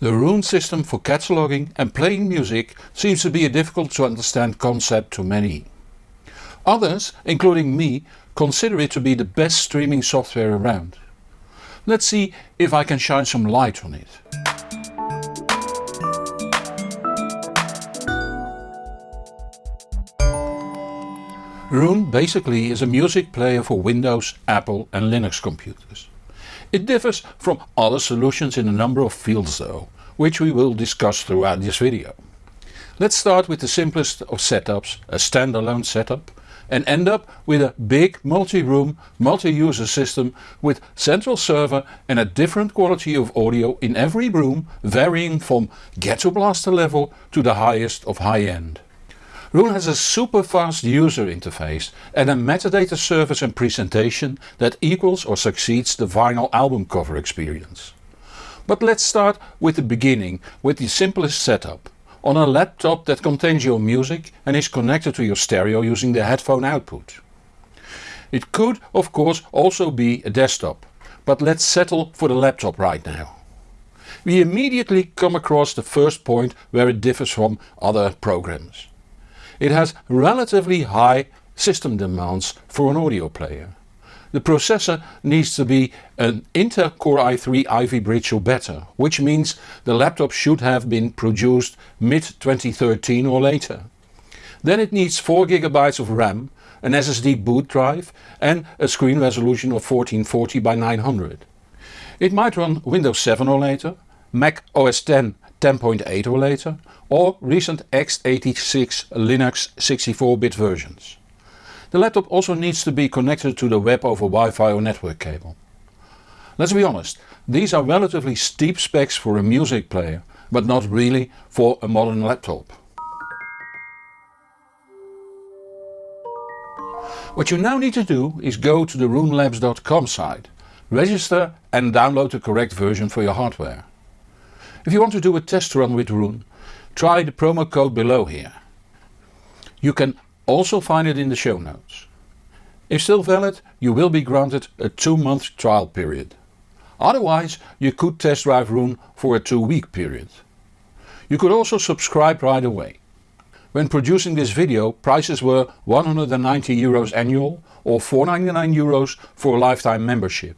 The Roon system for cataloging and playing music seems to be a difficult to understand concept to many. Others, including me, consider it to be the best streaming software around. Let's see if I can shine some light on it. Roon basically is a music player for Windows, Apple and Linux computers. It differs from other solutions in a number of fields though, which we will discuss throughout this video. Let's start with the simplest of setups, a standalone setup, and end up with a big multi-room, multi-user system with central server and a different quality of audio in every room varying from ghetto blaster level to the highest of high end. Roon has a super fast user interface and a metadata service and presentation that equals or succeeds the vinyl album cover experience. But let's start with the beginning with the simplest setup. On a laptop that contains your music and is connected to your stereo using the headphone output. It could of course also be a desktop, but let's settle for the laptop right now. We immediately come across the first point where it differs from other programs. It has relatively high system demands for an audio player. The processor needs to be an Intel Core i3 Ivy Bridge or better, which means the laptop should have been produced mid 2013 or later. Then it needs 4GB of RAM, an SSD boot drive and a screen resolution of 1440 by 900. It might run Windows 7 or later, Mac OS X 10.8 or later or recent x86 Linux 64-bit versions. The laptop also needs to be connected to the web over Wi-Fi or network cable. Let's be honest, these are relatively steep specs for a music player, but not really for a modern laptop. What you now need to do is go to the roonlabs.com site, register and download the correct version for your hardware. If you want to do a test run with Roon, try the promo code below here. You can also find it in the show notes. If still valid you will be granted a 2 month trial period. Otherwise you could test drive Roon for a 2 week period. You could also subscribe right away. When producing this video prices were 190 euros annual or 499 euros for a lifetime membership.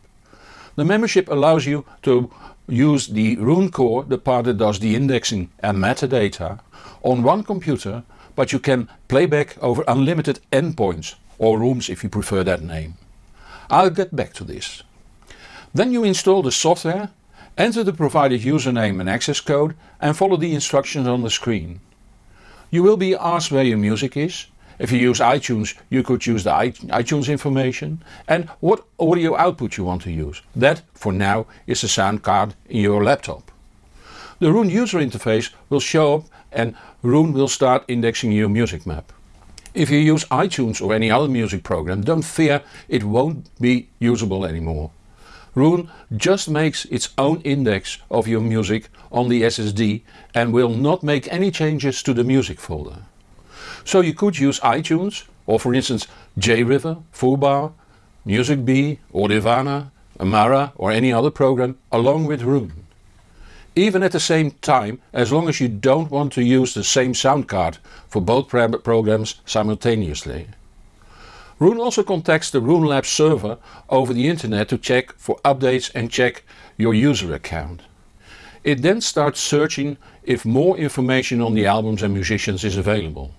The membership allows you to use the Roon core, the part that does the indexing and metadata, on one computer but you can playback over unlimited endpoints or rooms if you prefer that name. I'll get back to this. Then you install the software, enter the provided username and access code and follow the instructions on the screen. You will be asked where your music is, if you use iTunes you could use the iTunes information and what audio output you want to use. That for now is the sound card in your laptop. The Roon user interface will show up and Roon will start indexing your music map. If you use iTunes or any other music program don't fear it won't be usable anymore. Roon just makes its own index of your music on the SSD and will not make any changes to the music folder. So you could use iTunes or for instance JRiver, foobar, MusicBee, Audirvana, Amarra or any other program along with Roon. Even at the same time as long as you don't want to use the same sound card for both programs simultaneously. Roon also contacts the Roon Labs server over the internet to check for updates and check your user account. It then starts searching if more information on the albums and musicians is available.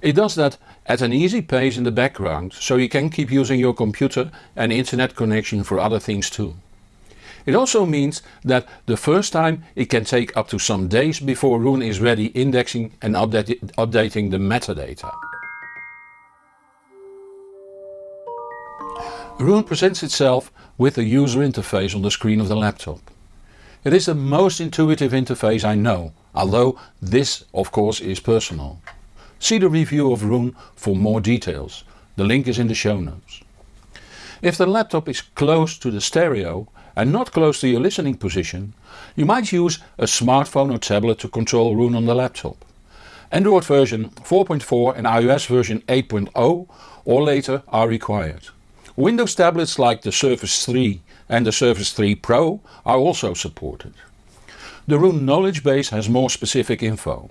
It does that at an easy pace in the background so you can keep using your computer and internet connection for other things too. It also means that the first time it can take up to some days before Roon is ready indexing and update, updating the metadata. Roon presents itself with a user interface on the screen of the laptop. It is the most intuitive interface I know, although this of course is personal. See the review of Roon for more details, the link is in the show notes. If the laptop is close to the stereo and not close to your listening position, you might use a smartphone or tablet to control Roon on the laptop. Android version 4.4 and iOS version 8.0 or later are required. Windows tablets like the Surface 3 and the Surface 3 Pro are also supported. The Roon knowledge base has more specific info.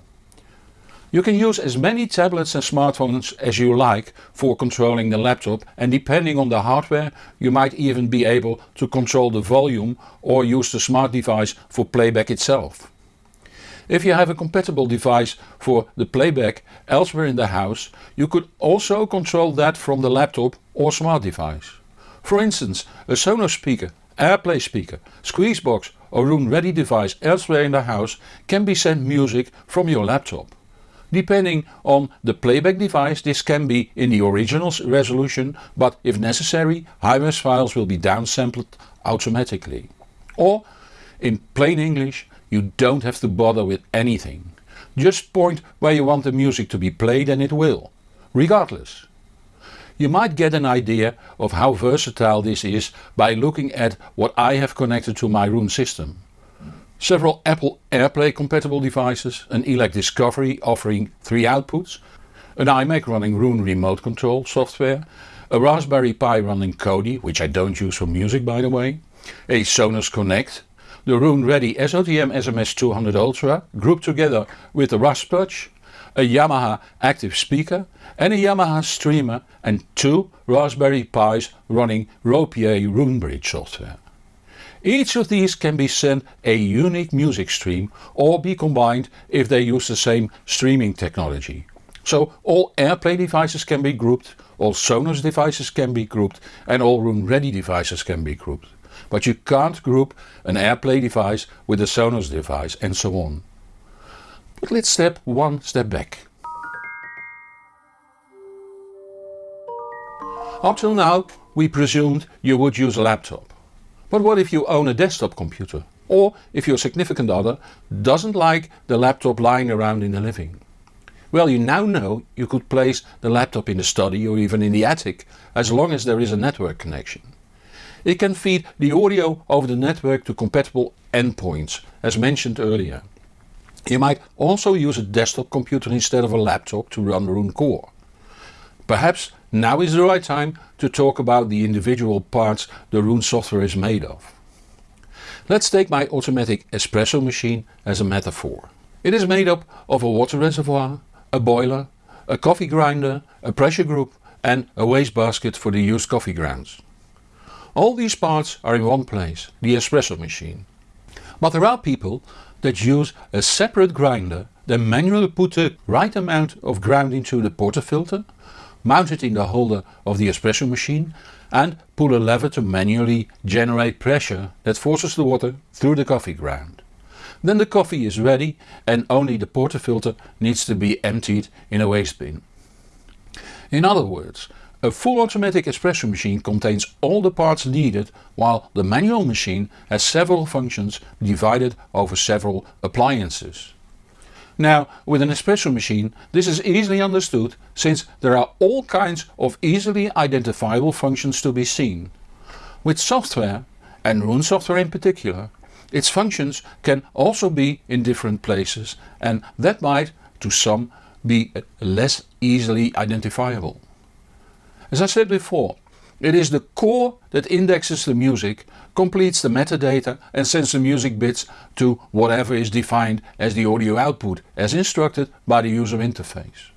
You can use as many tablets and smartphones as you like for controlling the laptop and depending on the hardware you might even be able to control the volume or use the smart device for playback itself. If you have a compatible device for the playback elsewhere in the house you could also control that from the laptop or smart device. For instance a Sonos speaker, AirPlay speaker, Squeezebox or Roon ready device elsewhere in the house can be sent music from your laptop. Depending on the playback device this can be in the original resolution but if necessary high-res files will be downsampled automatically. Or in plain English you don't have to bother with anything. Just point where you want the music to be played and it will, regardless. You might get an idea of how versatile this is by looking at what I have connected to my Roon system several Apple AirPlay compatible devices, an ELAC Discovery offering 3 outputs, an iMac running Roon remote control software, a Raspberry Pi running Kodi, which I don't use for music by the way, a Sonos Connect, the Roon Ready SOTM SMS 200 Ultra grouped together with the Rasputch, a Yamaha active speaker and a Yamaha streamer and two Raspberry Pis running RoPieee Roonbridge software. Each of these can be sent a unique music stream or be combined if they use the same streaming technology. So all AirPlay devices can be grouped, all Sonos devices can be grouped and all Roon Ready devices can be grouped. But you can't group an AirPlay device with a Sonos device and so on. But let's step one step back. Up till now we presumed you would use a laptop. But what if you own a desktop computer? Or if your significant other doesn't like the laptop lying around in the living? Well you now know you could place the laptop in the study or even in the attic as long as there is a network connection. It can feed the audio over the network to compatible endpoints as mentioned earlier. You might also use a desktop computer instead of a laptop to run Roon Core. Perhaps now is the right time to talk about the individual parts the Roon software is made of. Let's take my automatic espresso machine as a metaphor. It is made up of a water reservoir, a boiler, a coffee grinder, a pressure group and a wastebasket for the used coffee grounds. All these parts are in one place, the espresso machine. But there are people that use a separate grinder, then manually put the right amount of ground into the portafilter mount it in the holder of the espresso machine and pull a lever to manually generate pressure that forces the water through the coffee ground. Then the coffee is ready and only the portafilter needs to be emptied in a waste bin. In other words, a full automatic espresso machine contains all the parts needed while the manual machine has several functions divided over several appliances. Now with an espresso machine this is easily understood since there are all kinds of easily identifiable functions to be seen. With software, and Roon software in particular, its functions can also be in different places and that might, to some, be less easily identifiable. As I said before, it is the core that indexes the music, completes the metadata and sends the music bits to whatever is defined as the audio output as instructed by the user interface.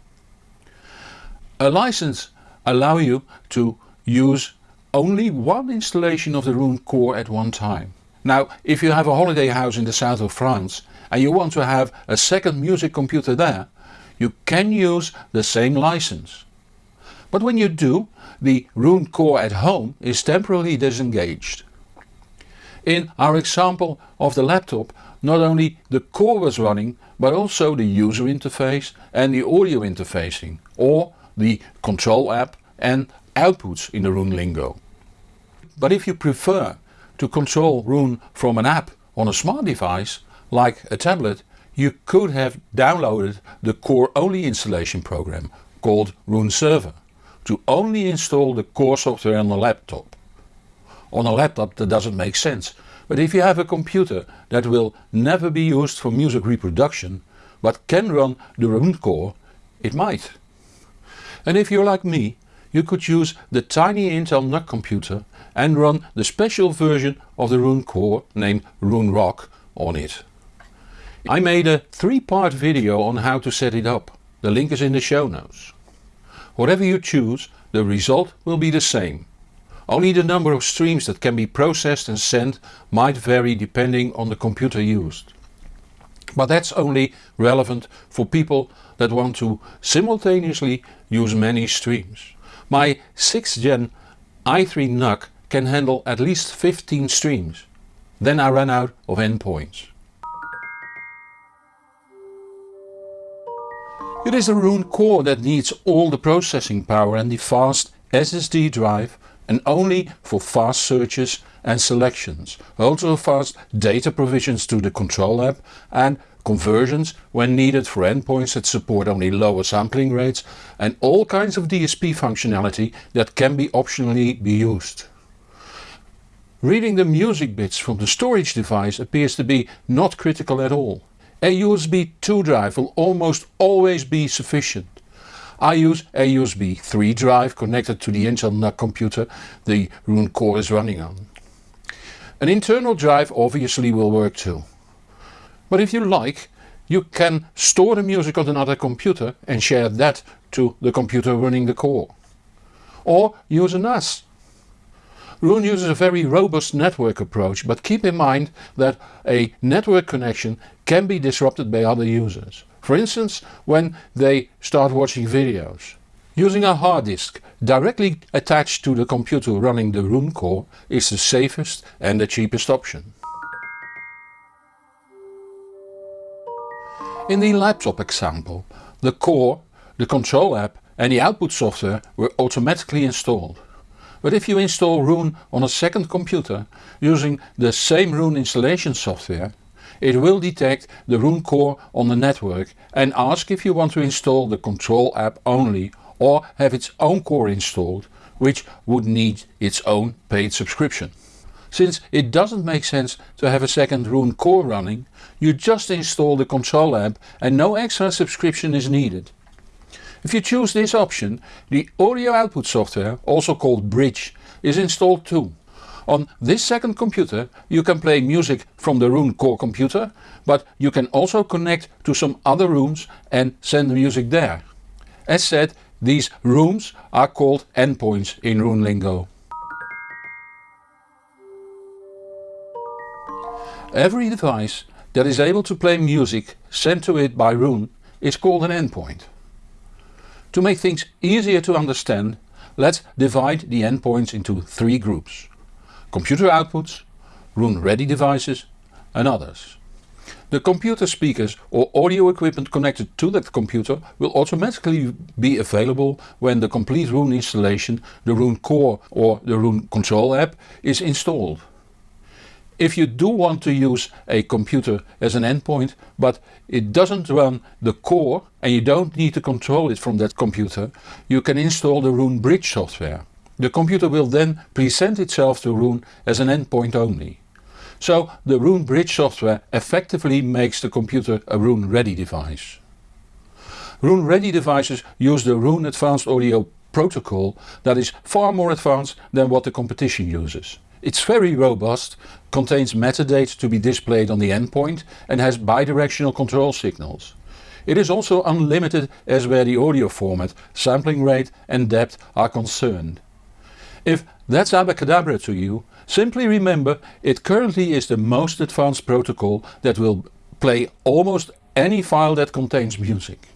A license allow you to use only one installation of the Roon core at one time. Now if you have a holiday house in the south of France and you want to have a second music computer there, you can use the same license. But when you do, the Roon core at home is temporarily disengaged. In our example of the laptop, not only the core was running, but also the user interface and the audio interfacing, or the control app and outputs in the Roon lingo. But if you prefer to control Roon from an app on a smart device, like a tablet, you could have downloaded the core only installation program called Roon Server to only install the core software on a laptop. On a laptop that doesn't make sense, but if you have a computer that will never be used for music reproduction but can run the Roon core, it might. And if you're like me, you could use the tiny Intel NUC computer and run the special version of the Roon core named Roon Rock on it. I made a three-part video on how to set it up. The link is in the show notes. Whatever you choose, the result will be the same. Only the number of streams that can be processed and sent might vary depending on the computer used. But that's only relevant for people that want to simultaneously use many streams. My 6th gen i3 NUC can handle at least 15 streams. Then I ran out of endpoints. It is a Roon core that needs all the processing power and the fast SSD drive and only for fast searches and selections. Also fast data provisions to the control app and conversions when needed for endpoints that support only lower sampling rates and all kinds of DSP functionality that can be optionally be used. Reading the music bits from the storage device appears to be not critical at all. A USB 2 drive will almost always be sufficient. I use a USB 3 drive connected to the Intel NUC computer the Roon core is running on. An internal drive obviously will work too. But if you like, you can store the music on another computer and share that to the computer running the core. Or use a NAS Roon uses a very robust network approach but keep in mind that a network connection can be disrupted by other users. For instance when they start watching videos. Using a hard disk directly attached to the computer running the Roon core is the safest and the cheapest option. In the laptop example, the core, the control app and the output software were automatically installed. But if you install Roon on a second computer using the same Roon installation software, it will detect the Roon core on the network and ask if you want to install the control app only or have its own core installed, which would need its own paid subscription. Since it doesn't make sense to have a second Roon core running, you just install the control app and no extra subscription is needed. If you choose this option, the audio output software, also called Bridge, is installed too. On this second computer you can play music from the Roon core computer, but you can also connect to some other rooms and send the music there. As said, these rooms are called endpoints in Roon lingo. Every device that is able to play music sent to it by Roon is called an endpoint. To make things easier to understand, let's divide the endpoints into three groups. Computer outputs, Roon ready devices and others. The computer speakers or audio equipment connected to that computer will automatically be available when the complete Roon installation, the Roon core or the Roon control app is installed. If you do want to use a computer as an endpoint but it doesn't run the core and you don't need to control it from that computer, you can install the Roon Bridge software. The computer will then present itself to Roon as an endpoint only. So the Roon Bridge software effectively makes the computer a Roon ready device. Roon ready devices use the Roon Advanced Audio protocol that is far more advanced than what the competition uses. It's very robust, contains metadata to be displayed on the endpoint and has bidirectional control signals. It is also unlimited as where the audio format, sampling rate and depth are concerned. If that's abacadabra to you, simply remember it currently is the most advanced protocol that will play almost any file that contains music.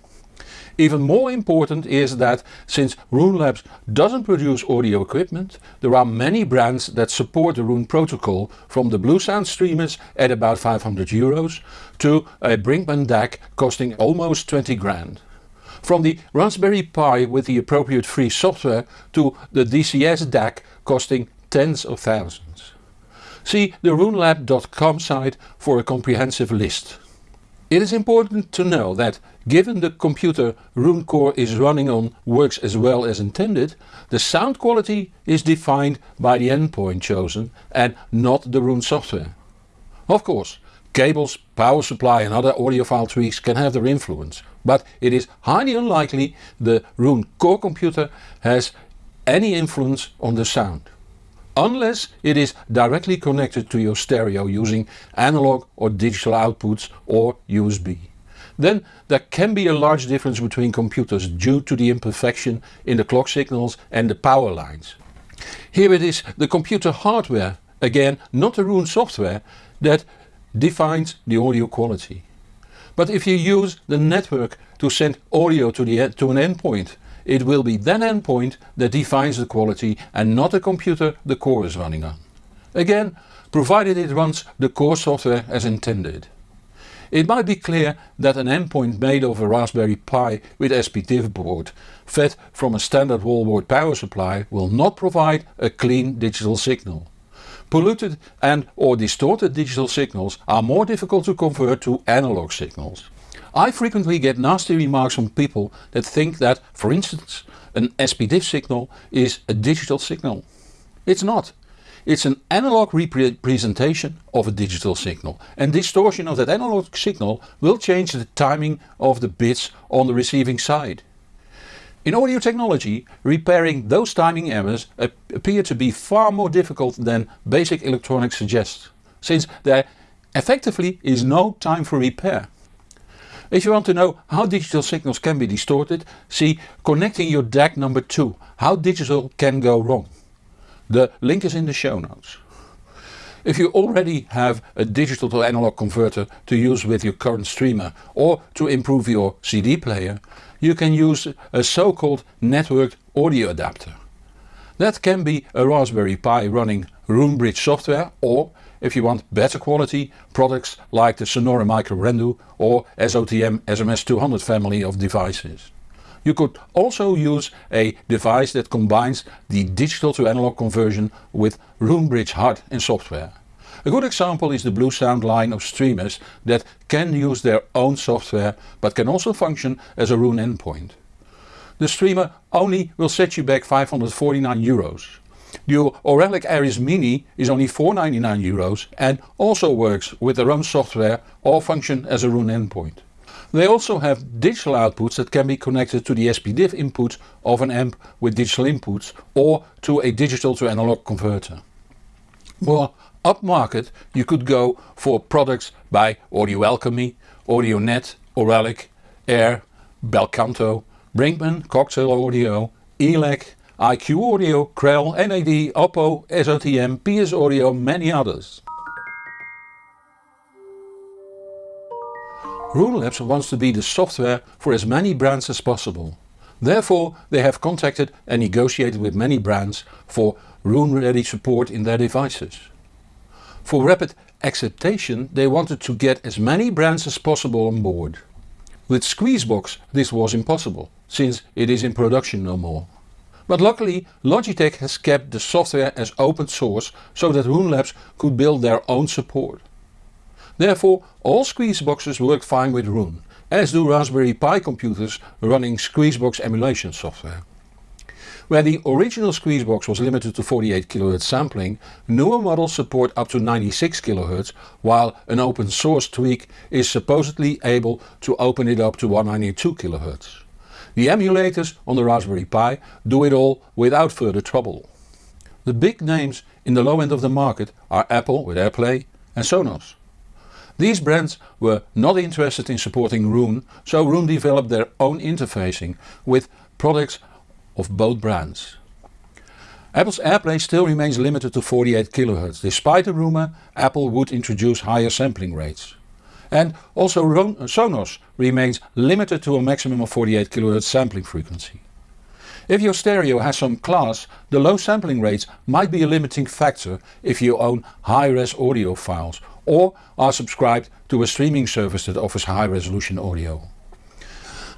Even more important is that since Roon Labs doesn't produce audio equipment, there are many brands that support the Roon protocol from the Bluesound streamers at about 500 euros to a Brinkmann DAC costing almost 20 grand. From the Raspberry Pi with the appropriate free software to the DCS DAC costing tens of thousands. See the roonlab.com site for a comprehensive list. It is important to know that given the computer Roon core is running on works as well as intended, the sound quality is defined by the endpoint chosen and not the Roon software. Of course, cables, power supply and other audiophile tweaks can have their influence, but it is highly unlikely the Roon core computer has any influence on the sound. unless it is directly connected to your stereo using analog or digital outputs or USB. Then there can be a large difference between computers due to the imperfection in the clock signals and the power lines. Here it is the computer hardware, again not the Roon software, that defines the audio quality. But if you use the network to send audio to, the, to an endpoint, it will be that endpoint that defines the quality and not the computer the core is running on. Again, provided it runs the core software as intended. It might be clear that an endpoint made of a Raspberry Pi with SPDIF board fed from a standard wallboard power supply will not provide a clean digital signal. Polluted and or distorted digital signals are more difficult to convert to analog signals. I frequently get nasty remarks from people that think that, for instance, an SPDIF signal is a digital signal. It's not. It's an analog representation of a digital signal and distortion of that analog signal will change the timing of the bits on the receiving side. In audio technology, repairing those timing errors appear to be far more difficult than basic electronics suggests, since there effectively is no time for repair. If you want to know how digital signals can be distorted, see Connecting your DAC number 2, how digital can go wrong. The link is in the show notes. If you already have a digital to analog converter to use with your current streamer or to improve your CD player, you can use a so-called networked audio adapter. That can be a Raspberry Pi running Roonbridge software or, if you want better quality, products like the Sonore Micro Rendu or SOTM SMS200 family of devices. You could also use a device that combines the digital to analog conversion with Roon Bridge hard and software. A good example is the Bluesound line of streamers that can use their own software but can also function as a Roon endpoint. The streamer only will set you back 549 euros. The Auralic Aries Mini is only 499 euros and also works with their own software or function as a Roon endpoint. They also have digital outputs that can be connected to the SPDIF input of an amp with digital inputs or to a digital to analog converter. More upmarket you could go for products by Audio Alchemy, AudioNet, Auralic, Ayre, Belcanto, Brinkmann, Cocktail Audio, ELAC, IQ Audio, Krell, NAD, Oppo, SOTM, PS Audio, many others. Roon Labs wants to be the software for as many brands as possible. Therefore they have contacted and negotiated with many brands for Roon ready support in their devices. For rapid acceptation they wanted to get as many brands as possible on board. With Squeezebox this was impossible, since it is in production no more. But luckily Logitech has kept the software as open source so that Roon Labs could build their own support. Therefore all Squeezeboxes work fine with Roon, as do Raspberry Pi computers running Squeezebox emulation software. Where the original Squeezebox was limited to 48 kHz sampling, newer models support up to 96 kHz while an open source tweak is supposedly able to open it up to 192 kHz. The emulators on the Raspberry Pi do it all without further trouble. The big names in the low end of the market are Apple with AirPlay and Sonos. These brands were not interested in supporting Roon, so Roon developed their own interfacing with products of both brands. Apple's AirPlay still remains limited to 48 kHz, despite the rumour Apple would introduce higher sampling rates. And also uh, Sonos remains limited to a maximum of 48 kHz sampling frequency. If your stereo has some class, the low sampling rates might be a limiting factor if you own high-res audio files or are subscribed to a streaming service that offers high resolution audio.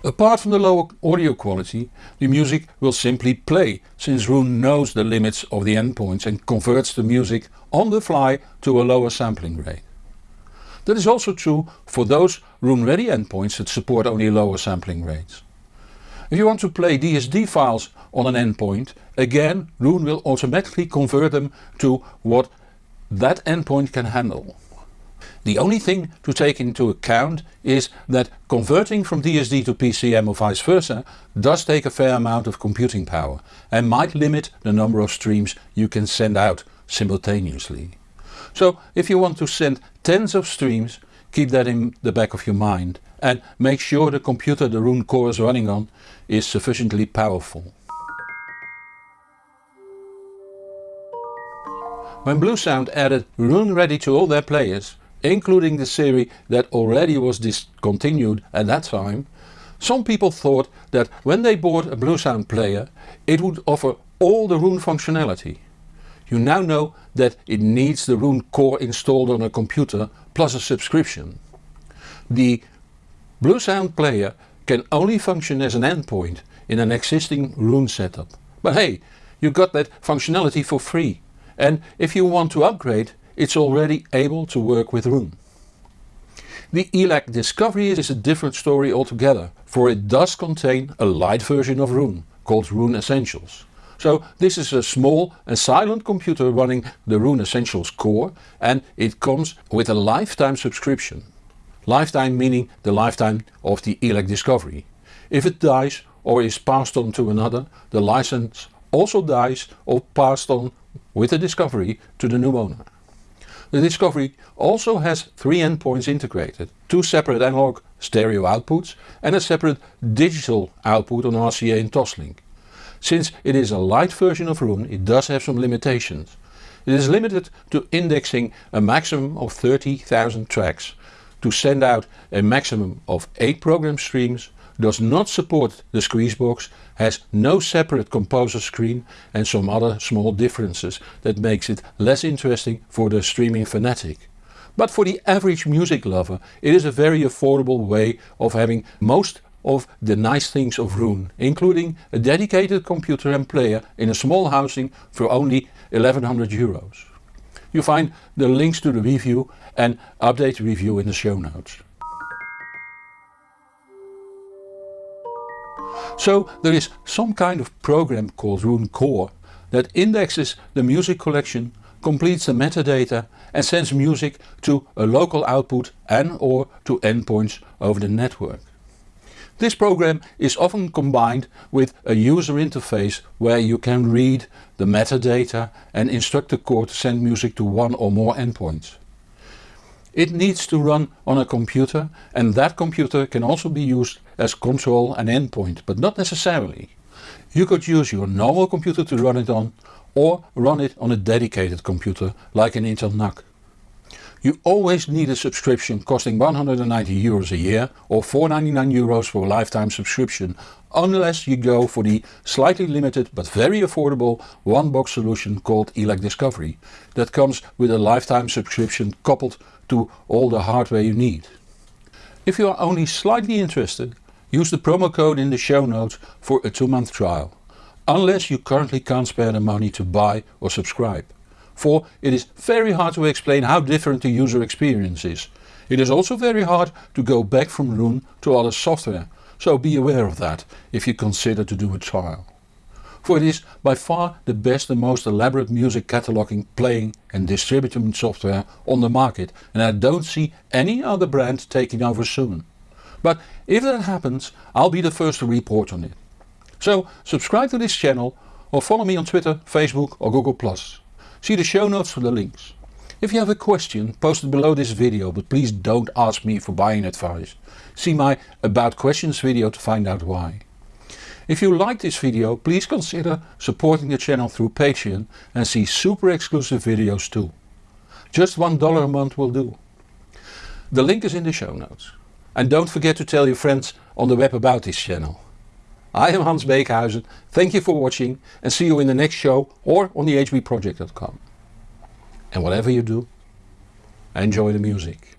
Apart from the lower audio quality, the music will simply play, since Roon knows the limits of the endpoints and converts the music on the fly to a lower sampling rate. That is also true for those Roon ready endpoints that support only lower sampling rates. If you want to play DSD files on an endpoint, again Roon will automatically convert them to what that endpoint can handle. The only thing to take into account is that converting from DSD to PCM or vice versa does take a fair amount of computing power and might limit the number of streams you can send out simultaneously. So if you want to send tens of streams, keep that in the back of your mind and make sure the computer the Roon core is running on is sufficiently powerful. When Bluesound added Roon Ready to all their players, including the series that already was discontinued at that time, some people thought that when they bought a Bluesound player it would offer all the Roon functionality. You now know that it needs the Roon core installed on a computer plus a subscription. The Bluesound player can only function as an endpoint in an existing Roon setup. But hey, you got that functionality for free and if you want to upgrade it's already able to work with Roon. The ELAC Discovery is a different story altogether, for it does contain a light version of Roon, called Roon Essentials. So this is a small and silent computer running the Roon Essentials core and it comes with a lifetime subscription. Lifetime meaning the lifetime of the ELAC Discovery. If it dies or is passed on to another, the license also dies or passed on with the Discovery to the new owner. The Discovery also has three endpoints integrated, two separate analog stereo outputs and a separate digital output on RCA and Toslink. Since it is a light version of Roon it does have some limitations. It is limited to indexing a maximum of 30,000 tracks, to send out a maximum of 8 program streams does not support the Squeezebox, has no separate composer screen and some other small differences that makes it less interesting for the streaming fanatic. But for the average music lover it is a very affordable way of having most of the nice things of Roon, including a dedicated computer and player in a small housing for only 1100 euros. You find the links to the review and update review in the show notes. So there is some kind of program called Roon Core that indexes the music collection, completes the metadata and sends music to a local output and or to endpoints over the network. This program is often combined with a user interface where you can read the metadata and instruct the core to send music to one or more endpoints. It needs to run on a computer and that computer can also be used as control and endpoint, but not necessarily. You could use your normal computer to run it on or run it on a dedicated computer like an Intel NUC. You always need a subscription costing 190 euros a year or 499 euros for a lifetime subscription unless you go for the slightly limited but very affordable one box solution called ELAC Discovery that comes with a lifetime subscription coupled to all the hardware you need. If you are only slightly interested, use the promo code in the show notes for a 2 month trial, unless you currently can't spare the money to buy or subscribe. For it is very hard to explain how different the user experience is. It is also very hard to go back from Roon to other software, so be aware of that if you consider to do a trial for it is by far the best and most elaborate music cataloging, playing and distributing software on the market and I don't see any other brand taking over soon. But if that happens I'll be the first to report on it. So subscribe to this channel or follow me on Twitter, Facebook or Google+. See the show notes for the links. If you have a question post it below this video but please don't ask me for buying advice. See my about questions video to find out why. If you like this video please consider supporting the channel through Patreon and see super exclusive videos too. Just $1 a month will do. The link is in the show notes. And don't forget to tell your friends on the web about this channel. I am Hans Beekhuizen, thank you for watching and see you in the next show or on the hbproject.com. And whatever you do, enjoy the music.